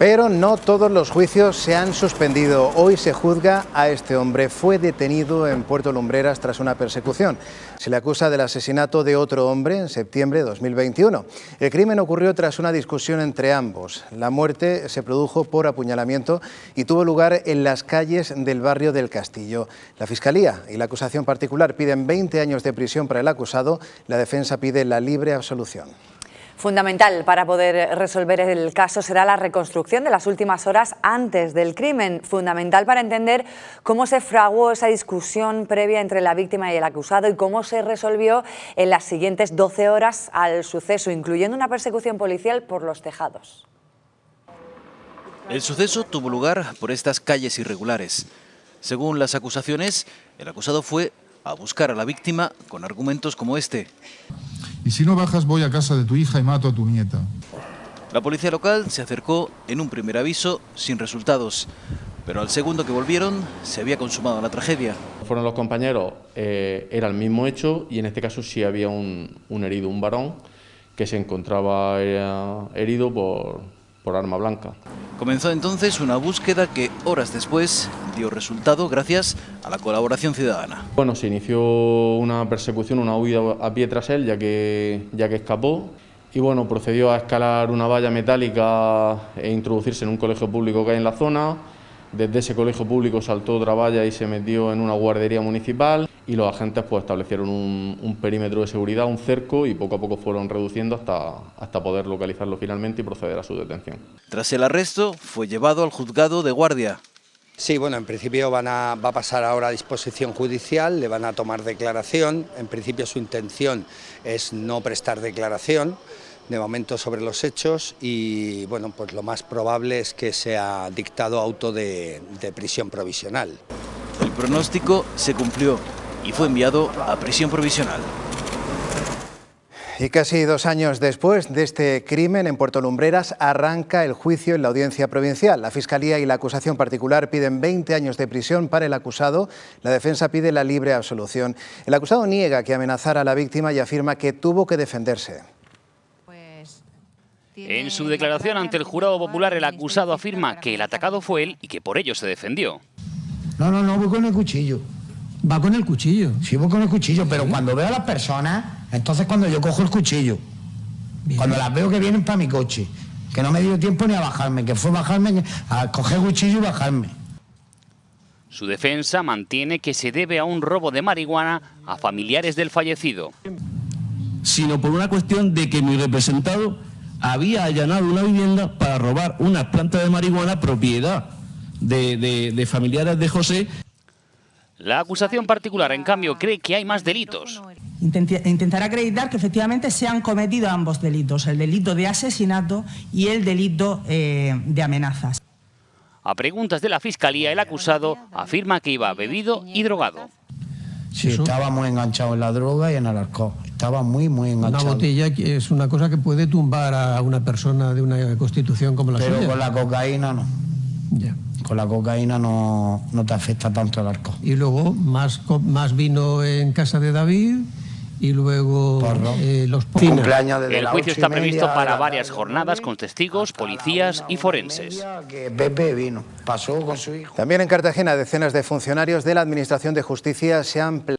Pero no todos los juicios se han suspendido. Hoy se juzga a este hombre. Fue detenido en Puerto Lumbreras tras una persecución. Se le acusa del asesinato de otro hombre en septiembre de 2021. El crimen ocurrió tras una discusión entre ambos. La muerte se produjo por apuñalamiento y tuvo lugar en las calles del barrio del Castillo. La Fiscalía y la acusación particular piden 20 años de prisión para el acusado. La defensa pide la libre absolución. Fundamental para poder resolver el caso será la reconstrucción de las últimas horas antes del crimen. Fundamental para entender cómo se fraguó esa discusión previa entre la víctima y el acusado y cómo se resolvió en las siguientes 12 horas al suceso, incluyendo una persecución policial por los tejados. El suceso tuvo lugar por estas calles irregulares. Según las acusaciones, el acusado fue a buscar a la víctima con argumentos como este. Y si no bajas voy a casa de tu hija y mato a tu nieta. La policía local se acercó en un primer aviso sin resultados, pero al segundo que volvieron se había consumado la tragedia. Fueron los compañeros, eh, era el mismo hecho y en este caso sí había un, un herido, un varón, que se encontraba eh, herido por, por arma blanca. Comenzó entonces una búsqueda que horas después dio resultado gracias a la colaboración ciudadana. Bueno, se inició una persecución, una huida a pie tras él, ya que, ya que escapó. Y bueno, procedió a escalar una valla metálica e introducirse en un colegio público que hay en la zona. Desde ese colegio público saltó otra valla y se metió en una guardería municipal y los agentes pues, establecieron un, un, perímetro de seguridad, un cerco y poco a poco fueron reduciendo hasta, hasta poder localizarlo finalmente y proceder a su detención. Tras el arresto fue llevado al juzgado de guardia. Sí, bueno, en principio van a, va a pasar ahora a disposición judicial, le van a tomar declaración, en principio su intención es no prestar declaración, de momento sobre los hechos y bueno, pues lo más probable es que sea dictado auto de, de prisión provisional. El pronóstico se cumplió y fue enviado a prisión provisional. Y casi dos años después de este crimen en Puerto Lumbreras arranca el juicio en la audiencia provincial. La Fiscalía y la acusación particular piden 20 años de prisión para el acusado. La defensa pide la libre absolución. El acusado niega que amenazara a la víctima y afirma que tuvo que defenderse. En su declaración ante el jurado popular, el acusado afirma que el atacado fue él y que por ello se defendió. No, no, no, voy con el cuchillo. Va con el cuchillo. Sí, voy con el cuchillo, pero ¿Sí? cuando veo a las personas, entonces cuando yo cojo el cuchillo, Bien. cuando las veo que vienen para mi coche, que no me dio tiempo ni a bajarme, que fue bajarme, a coger el cuchillo y bajarme. Su defensa mantiene que se debe a un robo de marihuana a familiares del fallecido. Sino por una cuestión de que mi representado había allanado una vivienda para robar unas plantas de marihuana propiedad de, de, de familiares de José. La acusación particular, en cambio, cree que hay más delitos. Intentará acreditar que efectivamente se han cometido ambos delitos, el delito de asesinato y el delito eh, de amenazas. A preguntas de la Fiscalía, el acusado afirma que iba bebido y drogado. Sí, estaba muy enganchado en la droga y en el alcohol. Estaba muy, muy enganchado. Una botella es una cosa que puede tumbar a una persona de una constitución como la Pero suya. con la cocaína no. Ya. Con la cocaína no, no te afecta tanto el alcohol. Y luego más, más vino en casa de David y luego eh, los cumpleaños El juicio está previsto para varias jornadas con testigos, policías y forenses. Que Pepe vino, pasó con su hijo. También en Cartagena decenas de funcionarios de la Administración de Justicia se han